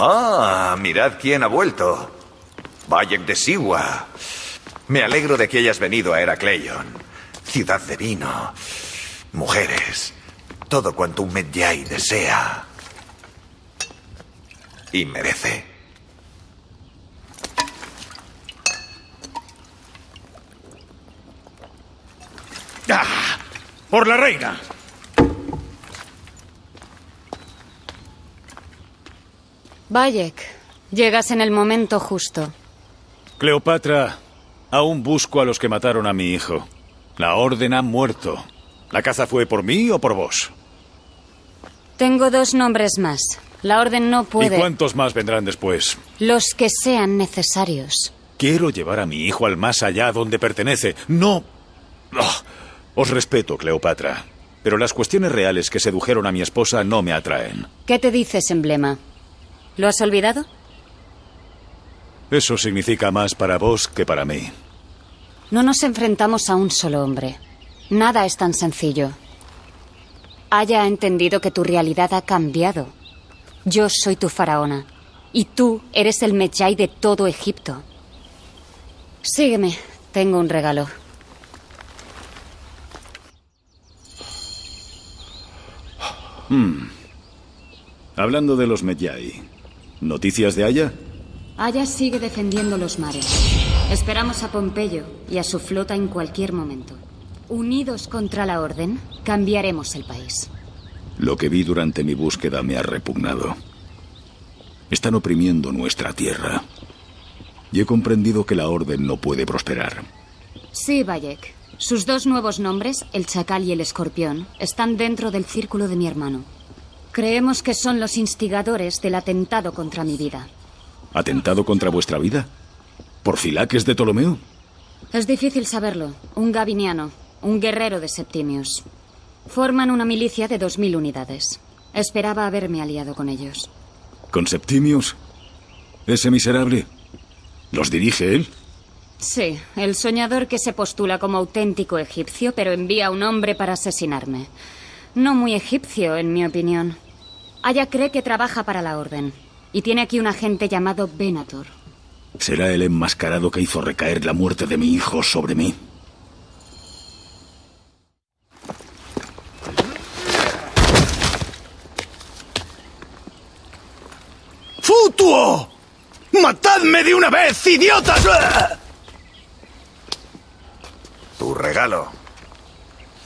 Ah, mirad quién ha vuelto. Bayek de Siwa. Me alegro de que hayas venido a Heracleion. Ciudad de vino, mujeres, todo cuanto un Medjay desea y merece. ¡Ah! ¡Por la reina! Bayek, llegas en el momento justo. Cleopatra, aún busco a los que mataron a mi hijo. La orden ha muerto. ¿La caza fue por mí o por vos? Tengo dos nombres más. La orden no puede... ¿Y cuántos más vendrán después? Los que sean necesarios. Quiero llevar a mi hijo al más allá donde pertenece. No... Ah, os respeto, Cleopatra. Pero las cuestiones reales que sedujeron a mi esposa no me atraen. ¿Qué te dices, emblema? ¿Lo has olvidado? Eso significa más para vos que para mí. No nos enfrentamos a un solo hombre. Nada es tan sencillo. Haya entendido que tu realidad ha cambiado. Yo soy tu faraona. Y tú eres el Medjay de todo Egipto. Sígueme. Tengo un regalo. Hmm. Hablando de los Medjay, ¿noticias de Aya? Aya sigue defendiendo los mares. Esperamos a Pompeyo y a su flota en cualquier momento. Unidos contra la Orden, cambiaremos el país. Lo que vi durante mi búsqueda me ha repugnado. Están oprimiendo nuestra tierra. Y he comprendido que la Orden no puede prosperar. Sí, Bayek. Sus dos nuevos nombres, el Chacal y el Escorpión, están dentro del círculo de mi hermano. Creemos que son los instigadores del atentado contra mi vida. ¿Atentado contra vuestra vida? ¿Por Filaques de Ptolomeo? Es difícil saberlo. Un gabiniano, un guerrero de Septimius. Forman una milicia de dos mil unidades. Esperaba haberme aliado con ellos. ¿Con Septimius? ¿Ese miserable? ¿Los dirige él? Sí, el soñador que se postula como auténtico egipcio, pero envía a un hombre para asesinarme. No muy egipcio, en mi opinión. Aya cree que trabaja para la Orden. Y tiene aquí un agente llamado Venator. ¿Será el enmascarado que hizo recaer la muerte de mi hijo sobre mí? ¡Futuo! ¡Matadme de una vez, idiotas! Tu regalo.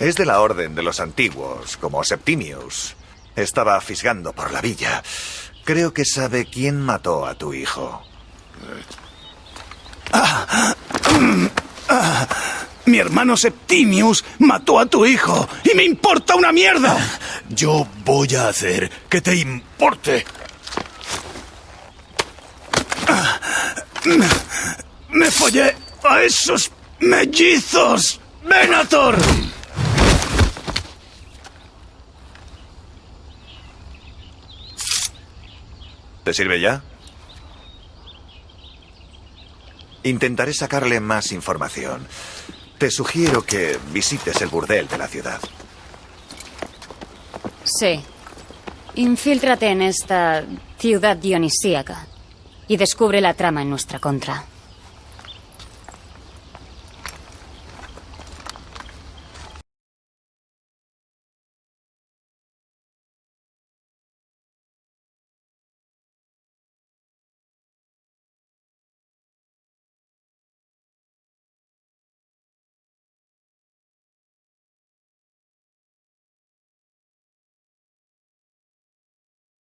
Es de la orden de los antiguos, como Septimius. Estaba fisgando por la villa. Creo que sabe quién mató a tu hijo. Mi hermano Septimius mató a tu hijo y me importa una mierda. Yo voy a hacer que te importe. Me follé a esos mellizos. Venator. ¿Te sirve ya? Intentaré sacarle más información. Te sugiero que visites el burdel de la ciudad. Sí. Infíltrate en esta ciudad dionisíaca y descubre la trama en nuestra contra.